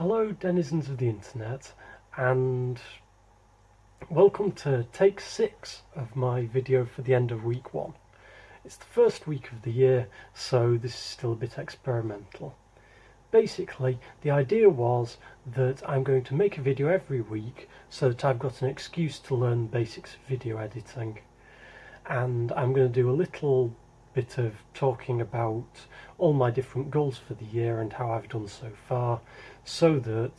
Hello denizens of the internet and welcome to take 6 of my video for the end of week 1. It's the first week of the year so this is still a bit experimental. Basically the idea was that I'm going to make a video every week so that I've got an excuse to learn basics of video editing and I'm going to do a little bit of talking about all my different goals for the year and how I've done so far so that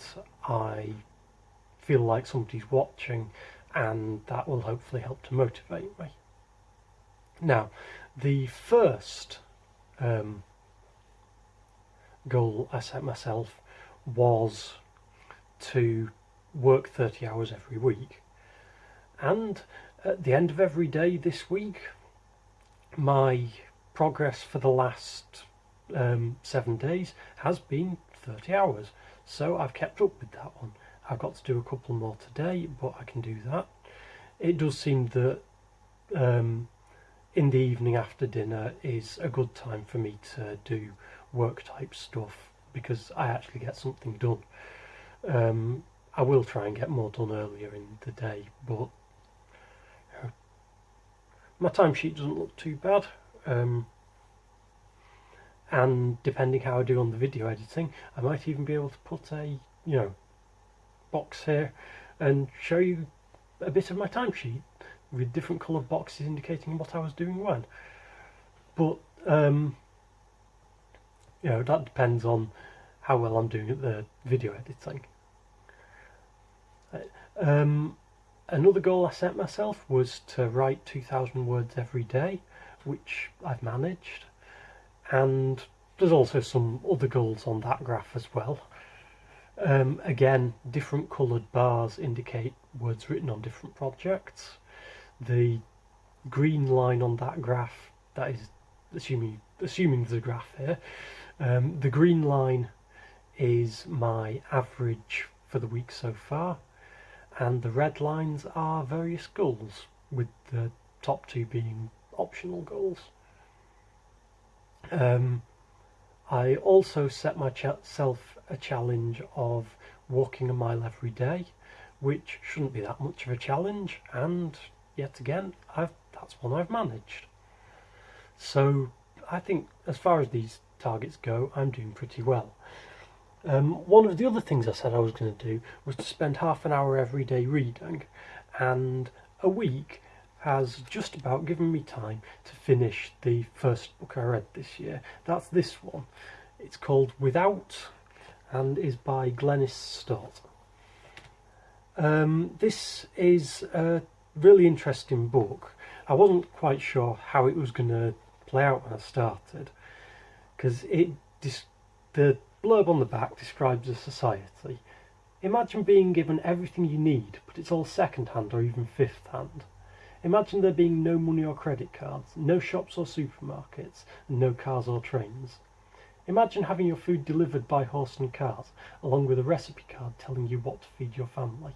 I feel like somebody's watching and that will hopefully help to motivate me. Now, the first um, goal I set myself was to work 30 hours every week and at the end of every day this week my progress for the last um, seven days has been 30 hours. So I've kept up with that one. I've got to do a couple more today but I can do that. It does seem that um, in the evening after dinner is a good time for me to do work type stuff because I actually get something done. Um, I will try and get more done earlier in the day but my timesheet doesn't look too bad um, and depending how I do on the video editing I might even be able to put a you know box here and show you a bit of my timesheet with different coloured boxes indicating what I was doing when. But um, you know that depends on how well I'm doing at the video editing. Um, Another goal I set myself was to write 2,000 words every day, which I've managed. And there's also some other goals on that graph as well. Um, again, different coloured bars indicate words written on different projects. The green line on that graph, that is assuming assuming there's a graph here, um, the green line is my average for the week so far and the red lines are various goals with the top two being optional goals. Um, I also set myself a challenge of walking a mile every day which shouldn't be that much of a challenge and yet again I've, that's one I've managed. So I think as far as these targets go I'm doing pretty well. Um, one of the other things I said I was going to do was to spend half an hour every day reading, and a week has just about given me time to finish the first book I read this year. That's this one. It's called Without and is by Glenys Stott. Um, this is a really interesting book. I wasn't quite sure how it was going to play out when I started because it the blurb on the back describes a society. Imagine being given everything you need, but it's all second-hand or even fifth-hand. Imagine there being no money or credit cards, no shops or supermarkets, and no cars or trains. Imagine having your food delivered by horse and cart, along with a recipe card telling you what to feed your family.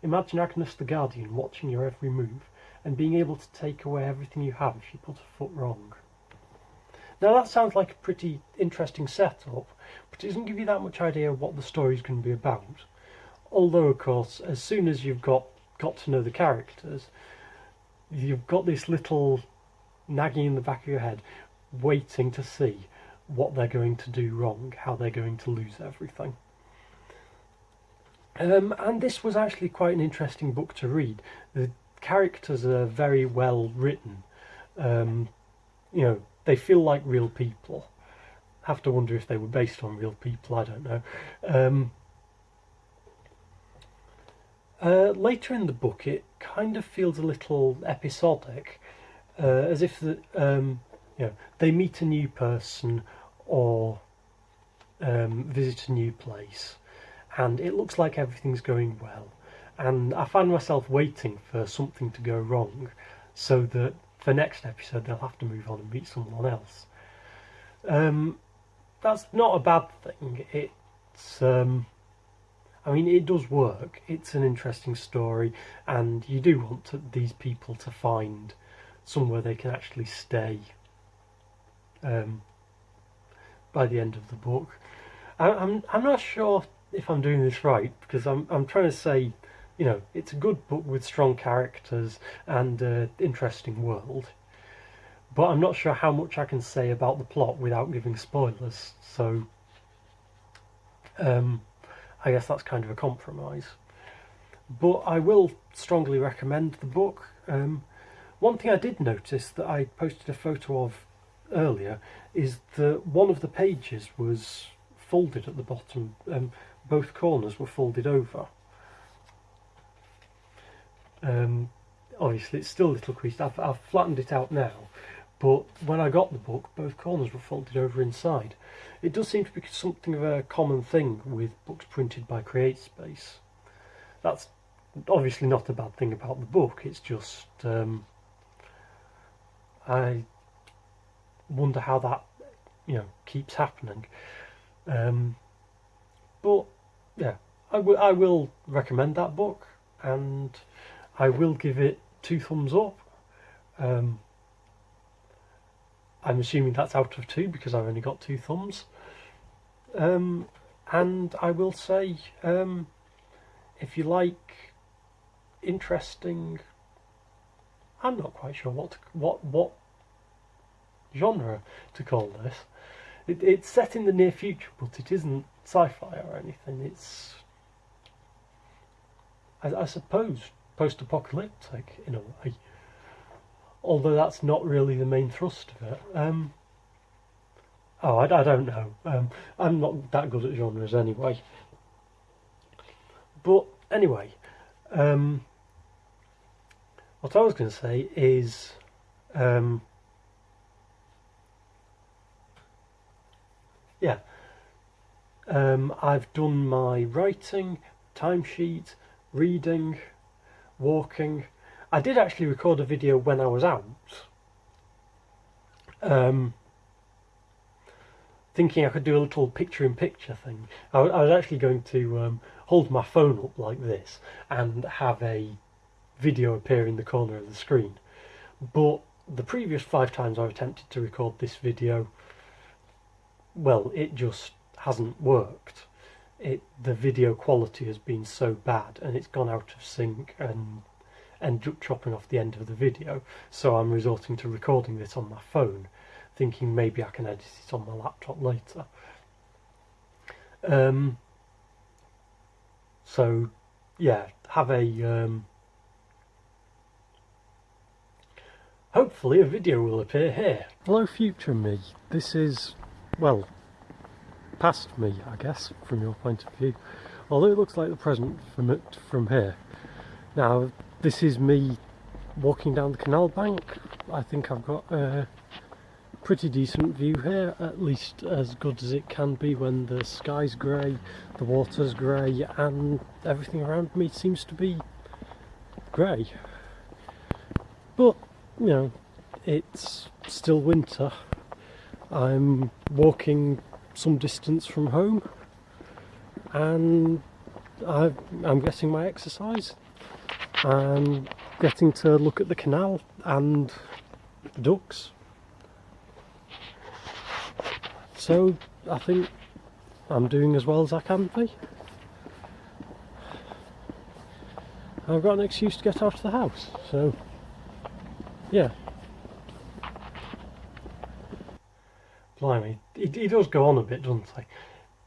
Imagine Agnes the Guardian watching your every move, and being able to take away everything you have if you put a foot wrong. Now that sounds like a pretty interesting setup, but it doesn't give you that much idea what the story is going to be about. Although, of course, as soon as you've got, got to know the characters, you've got this little nagging in the back of your head, waiting to see what they're going to do wrong, how they're going to lose everything. Um, and this was actually quite an interesting book to read. The characters are very well written. Um, you know, they feel like real people. Have to wonder if they were based on real people. I don't know. Um, uh, later in the book, it kind of feels a little episodic, uh, as if the, um, you know they meet a new person or um, visit a new place, and it looks like everything's going well. And I find myself waiting for something to go wrong, so that for next episode they'll have to move on and meet someone else. Um, that's not a bad thing. It's, um, I mean, it does work. It's an interesting story, and you do want to, these people to find somewhere they can actually stay um, by the end of the book. I, I'm I'm not sure if I'm doing this right because I'm I'm trying to say, you know, it's a good book with strong characters and an interesting world. But I'm not sure how much I can say about the plot without giving spoilers. So um, I guess that's kind of a compromise. But I will strongly recommend the book. Um, one thing I did notice that I posted a photo of earlier is that one of the pages was folded at the bottom. Um, both corners were folded over. Um, obviously, it's still a little creased. I've, I've flattened it out now, but when I got the book, both corners were folded over inside. It does seem to be something of a common thing with books printed by CreateSpace. That's obviously not a bad thing about the book, it's just um, I wonder how that you know keeps happening. Um, but yeah, I, I will recommend that book, and I will give it two thumbs up. Um, I'm assuming that's out of two because I've only got two thumbs. Um, and I will say, um, if you like interesting, I'm not quite sure what to, what what genre to call this. It, it's set in the near future, but it isn't sci-fi or anything. It's, I, I suppose, post-apocalyptic in a way. Although that's not really the main thrust of it. Um, oh, I, I don't know. Um, I'm not that good at genres anyway. But anyway, um, what I was going to say is. Um, yeah, um, I've done my writing, timesheet, reading, walking. I did actually record a video when I was out. Um, thinking I could do a little picture-in-picture thing. I, I, was actually going to um, hold my phone up like this and have a video appear in the corner of the screen. But the previous five times I've attempted to record this video, well, it just hasn't worked. It the video quality has been so bad and it's gone out of sync and ended up chopping off the end of the video. So I'm resorting to recording this on my phone, thinking maybe I can edit it on my laptop later. Um, so yeah, have a um, hopefully a video will appear here. Hello future me, this is, well, past me, I guess, from your point of view. Although it looks like the present from it from here. Now, this is me walking down the canal bank. I think I've got a pretty decent view here, at least as good as it can be when the sky's grey, the water's grey, and everything around me seems to be grey. But, you know, it's still winter. I'm walking some distance from home and I, am getting my exercise. I'm getting to look at the canal and the ducks. So I think I'm doing as well as I can be. I've got an excuse to get out of the house, so yeah. Blimey, he, he does go on a bit, doesn't he?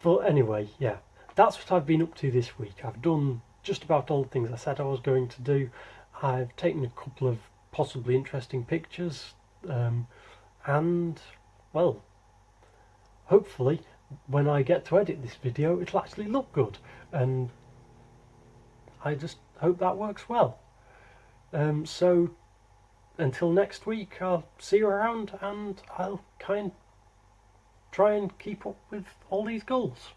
But anyway, yeah, that's what I've been up to this week. I've done just about all the things I said I was going to do. I've taken a couple of possibly interesting pictures, um, and, well, hopefully when I get to edit this video it'll actually look good, and I just hope that works well. Um, so, until next week, I'll see you around and I'll kind try and keep up with all these goals.